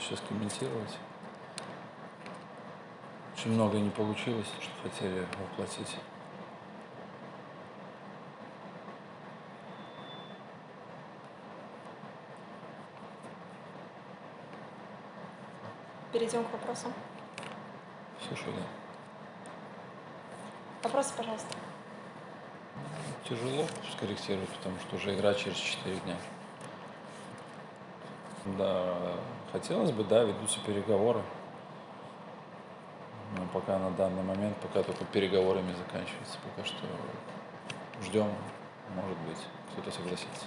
сейчас комментировать. Очень много не получилось, что хотели воплотить. Перейдем к вопросам. Слушай, да. Вопросы, пожалуйста. Тяжело скорректировать, потому что уже игра через 4 дня. Да, хотелось бы, да, ведутся переговоры. Но пока на данный момент, пока только переговорами заканчивается. Пока что ждем, может быть, кто-то согласится.